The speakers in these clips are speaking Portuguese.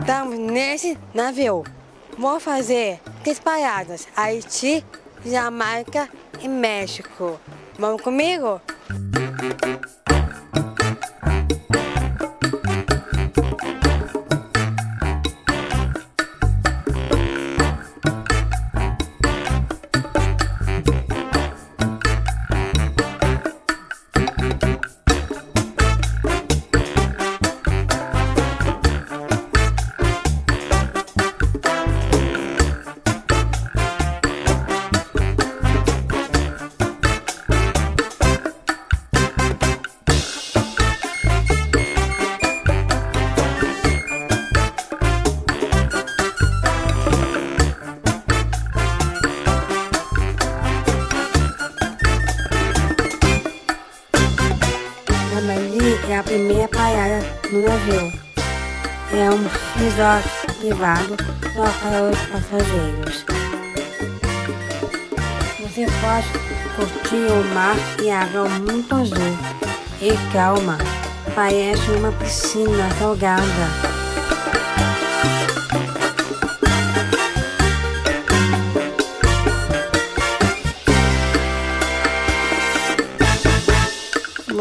Estamos nesse navio. Vou fazer três paradas. Haiti, Jamaica e México. Vamos comigo? No navio. É um resort privado só para os passageiros. Você pode curtir o mar e água muito azul e calma. Parece uma piscina salgada.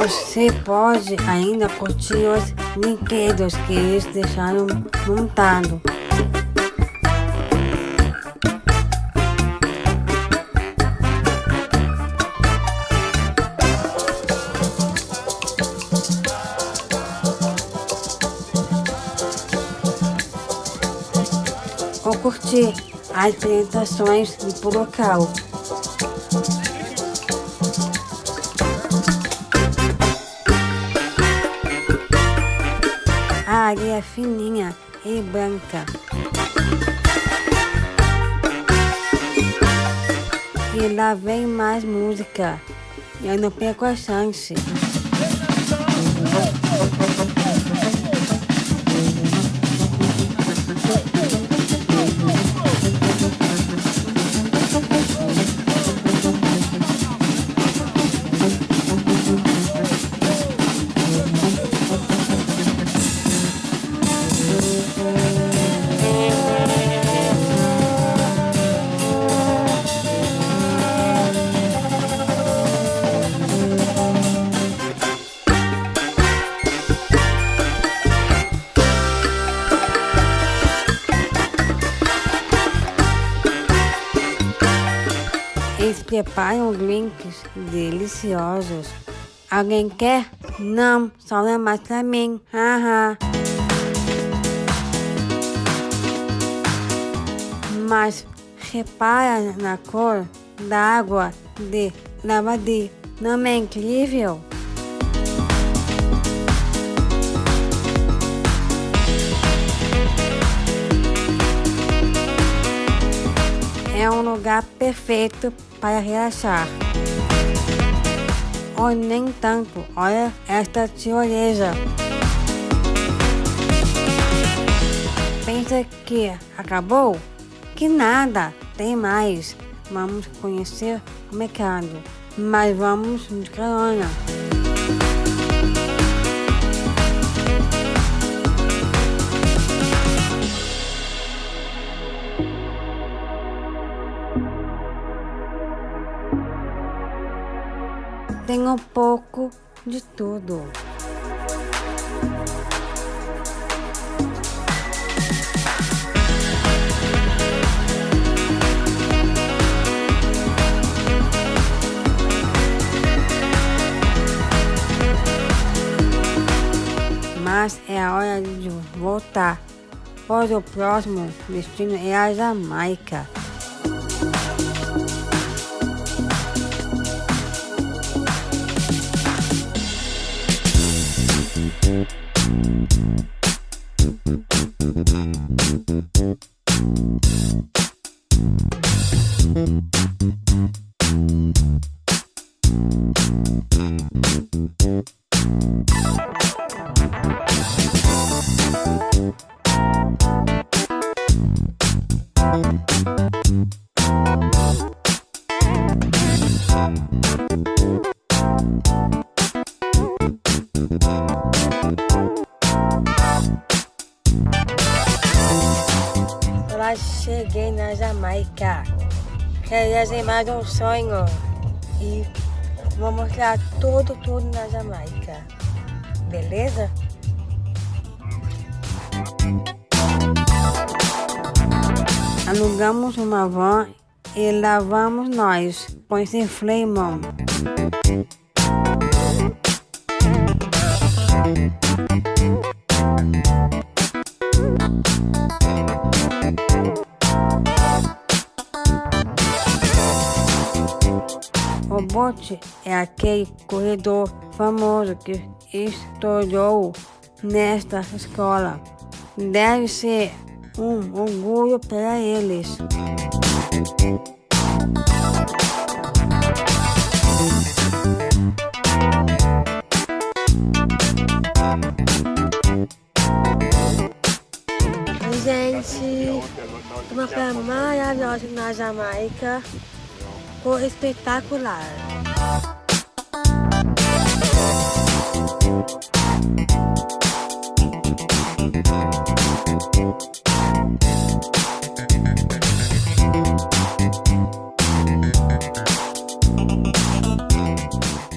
Você pode ainda curtir os brinquedos que eles deixaram montado. Ou curtir as apresentações do local. Areia é fininha e branca. E lá vem mais música. Eu não perco a chance. Preparam drinks deliciosos. Alguém quer? Não, só é mais pra mim. Haha. Mas repara na cor da água de lavadi. Não é incrível? Um lugar perfeito para relaxar. Ou nem tanto, olha esta tirolesa. Pensa que acabou? Que nada, tem mais. Vamos conhecer o mercado, mas vamos de carona. Tem um pouco de tudo. Mas é a hora de voltar, pois o próximo destino é a Jamaica. Jamaica. Realizei mais um sonho e vou mostrar tudo, tudo na Jamaica. Beleza? Alugamos uma van e lá vamos nós conhecer Fremont. O bote é aquele corredor famoso que estourou nesta escola. Deve ser um orgulho para eles. Gente, uma praia maravilhosa na Jamaica, foi espetacular.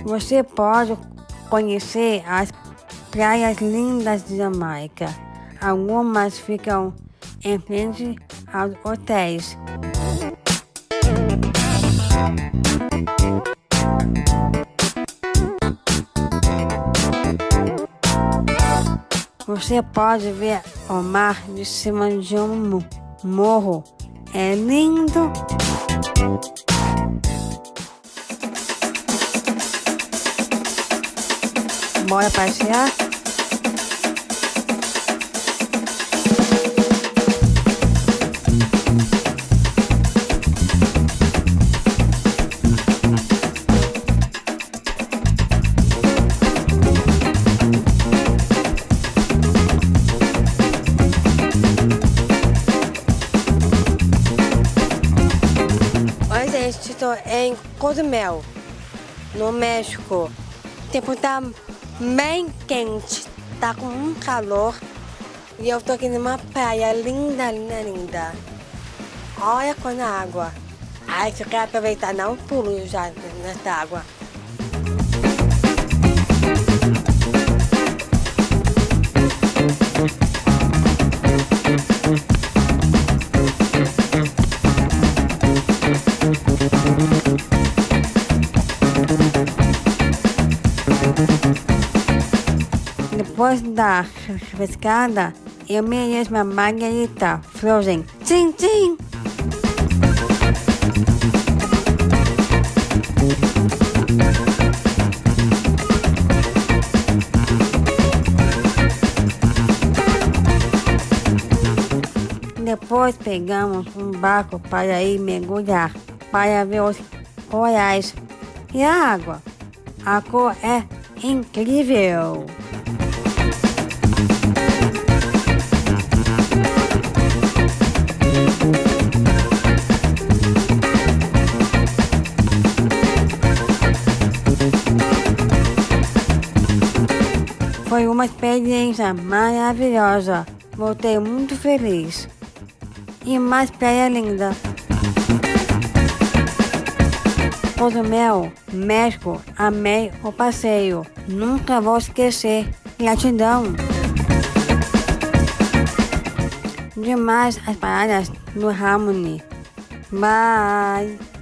Você pode conhecer as praias lindas de Jamaica. Algumas ficam em frente aos hotéis. Você pode ver o mar de cima de um morro. É lindo. Bora passear? Em Cozumel, no México. O tempo tá bem quente, tá com um calor. E eu tô aqui numa praia linda, linda, linda. Olha quando a água. Ai, se quero aproveitar, dar um pulo já nessa água. Depois da pescada, eu mereço uma margarita frozen. Tchim, tchim! Depois pegamos um barco para ir mergulhar, para ver os corais e a água. A cor é incrível! Experiência maravilhosa. Voltei muito feliz. E mais praia linda. Cozumel, México, amei o passeio. Nunca vou esquecer. Gratidão. Demais as paradas do Harmony. Bye.